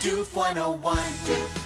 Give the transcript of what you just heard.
Doof 101.